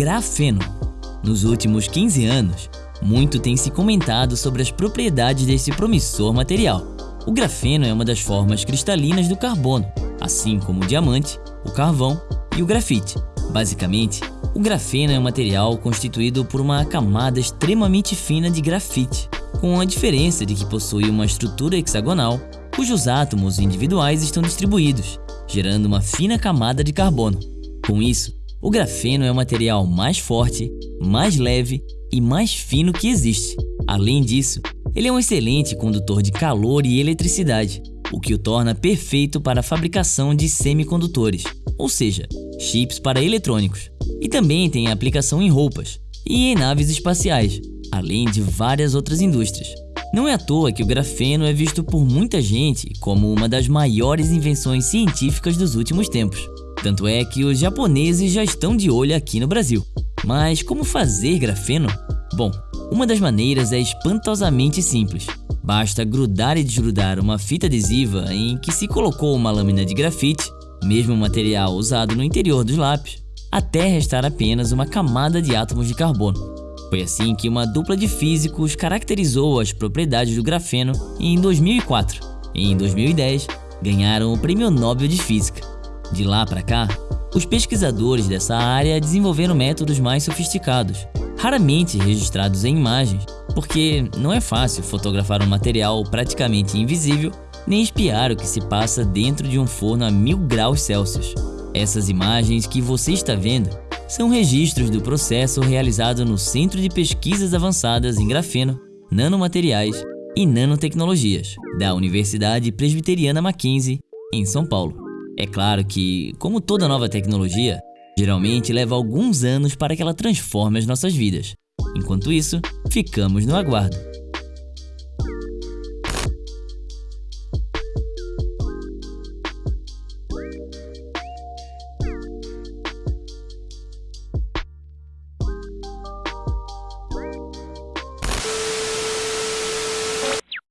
grafeno. Nos últimos 15 anos, muito tem se comentado sobre as propriedades desse promissor material. O grafeno é uma das formas cristalinas do carbono, assim como o diamante, o carvão e o grafite. Basicamente, o grafeno é um material constituído por uma camada extremamente fina de grafite, com a diferença de que possui uma estrutura hexagonal, cujos átomos individuais estão distribuídos, gerando uma fina camada de carbono. Com isso, o grafeno é o material mais forte, mais leve e mais fino que existe. Além disso, ele é um excelente condutor de calor e eletricidade, o que o torna perfeito para a fabricação de semicondutores, ou seja, chips para eletrônicos. E também tem aplicação em roupas e em naves espaciais, além de várias outras indústrias. Não é à toa que o grafeno é visto por muita gente como uma das maiores invenções científicas dos últimos tempos. Tanto é que os japoneses já estão de olho aqui no Brasil. Mas como fazer grafeno? Bom, uma das maneiras é espantosamente simples. Basta grudar e desgrudar uma fita adesiva em que se colocou uma lâmina de grafite, mesmo material usado no interior dos lápis, até restar apenas uma camada de átomos de carbono. Foi assim que uma dupla de físicos caracterizou as propriedades do grafeno em 2004 e em 2010 ganharam o Prêmio Nobel de Física. De lá para cá, os pesquisadores dessa área desenvolveram métodos mais sofisticados, raramente registrados em imagens, porque não é fácil fotografar um material praticamente invisível nem espiar o que se passa dentro de um forno a mil graus Celsius. Essas imagens que você está vendo são registros do processo realizado no Centro de Pesquisas Avançadas em Grafeno, Nanomateriais e Nanotecnologias, da Universidade Presbiteriana Mackenzie, em São Paulo. É claro que, como toda nova tecnologia, geralmente leva alguns anos para que ela transforme as nossas vidas. Enquanto isso, ficamos no aguardo.